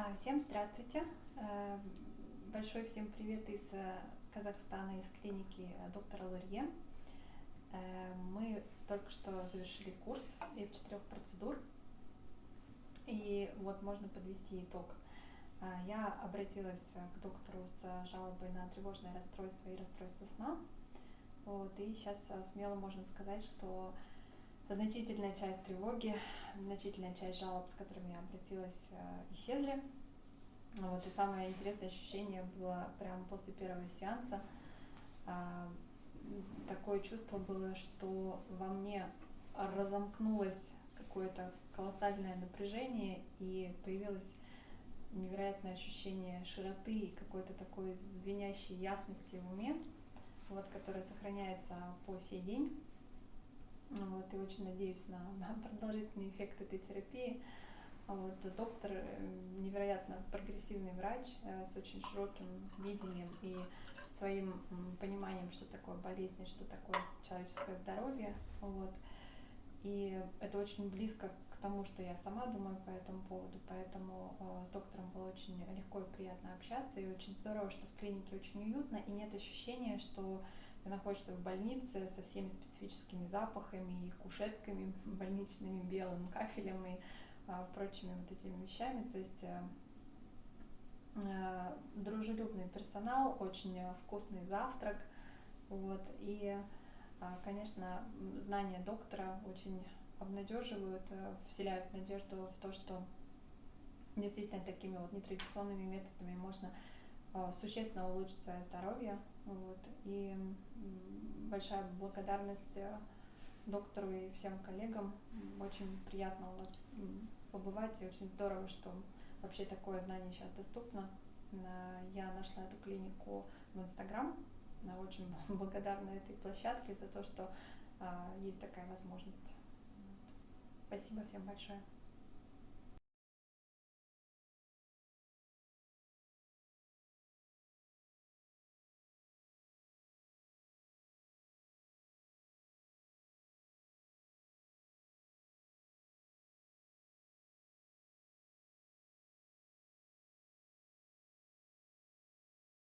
А, Всем здравствуйте. Э, Большой всем привет из э, Казахстана, из клиники э, доктора Лурье. Мы только что завершили курс из четырех процедур. И вот можно подвести итог. Я обратилась к доктору с жалобой на тревожное расстройство и расстройство сна. Вот, и сейчас смело можно сказать, что значительная часть тревоги, значительная часть жалоб, с которыми я обратилась, э, исчезли. Вот, и самое интересное ощущение было прямо после первого сеанса. А, Такое чувство было, что во мне разомкнулось какое-то колоссальное напряжение и появилось невероятное ощущение широты и какой-то такой звенящей ясности в уме, вот, которая сохраняется по сей день. Вот, и очень надеюсь на, продолжительный эффект этой терапии. Вот, доктор э, невероятно прогрессивный врач э, с очень широким видением и своим пониманием, что такое болезнь что такое человеческое здоровье. Вот. И это очень близко к тому, что я сама думаю по этому поводу, поэтому э, с доктором было очень легко и приятно общаться, и очень здорово, что в клинике очень уютно, и нет ощущения, что ты находишься в больнице со всеми специфическими запахами и кушетками больничными, белым кафелем и а, прочими вот этими вещами. То есть э, дружелюбный персонал, очень э, вкусный завтрак, вот, и, а, конечно, знания доктора очень обнадеживают, вселяют надежду в то, что действительно такими вот нетрадиционными методами можно существенно улучшить свое здоровье. Вот. И большая благодарность э, доктору и всем коллегам. Очень приятно у вас побывать, и очень здорово, что вообще такое знание сейчас доступно. На- Я нашла эту клинику в Инстаграм. Очень благодарна этой площадке за то, что есть такая возможность. Спасибо всем большое.